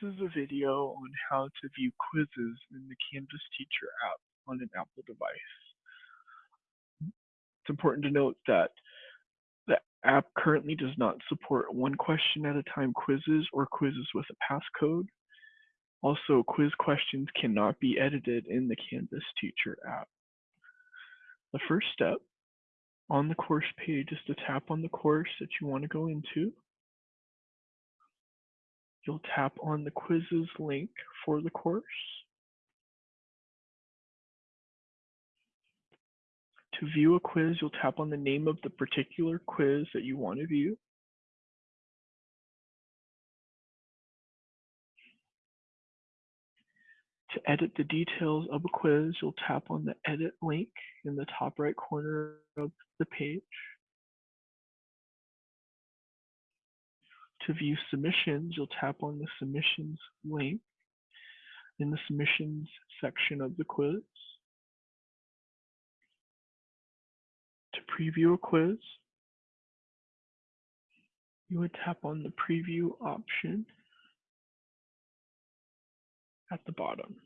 This is a video on how to view quizzes in the Canvas Teacher app on an Apple device. It's important to note that the app currently does not support one question at a time quizzes or quizzes with a passcode. Also, quiz questions cannot be edited in the Canvas Teacher app. The first step on the course page is to tap on the course that you want to go into you'll tap on the quizzes link for the course. To view a quiz, you'll tap on the name of the particular quiz that you want to view. To edit the details of a quiz, you'll tap on the edit link in the top right corner of the page. To view submissions, you'll tap on the submissions link in the submissions section of the quiz. To preview a quiz, you would tap on the preview option at the bottom.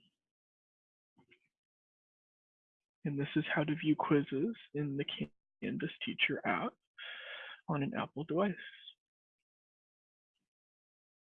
And this is how to view quizzes in the Canvas Teacher app on an Apple device.